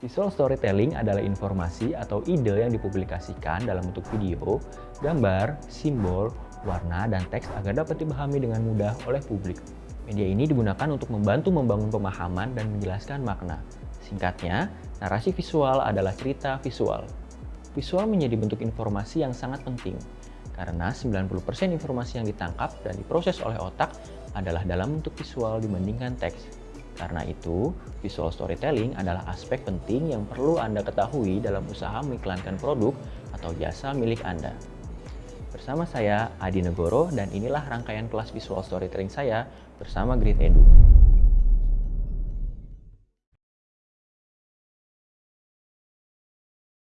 Visual storytelling adalah informasi atau ide yang dipublikasikan dalam bentuk video, gambar, simbol, warna, dan teks agar dapat dipahami dengan mudah oleh publik. Media ini digunakan untuk membantu membangun pemahaman dan menjelaskan makna. Singkatnya, narasi visual adalah cerita visual. Visual menjadi bentuk informasi yang sangat penting, karena 90% informasi yang ditangkap dan diproses oleh otak adalah dalam bentuk visual dibandingkan teks. Karena itu, visual storytelling adalah aspek penting yang perlu Anda ketahui dalam usaha mengiklankan produk atau jasa milik Anda. Bersama saya, Adi Negoro, dan inilah rangkaian kelas visual storytelling saya bersama Grid Edu.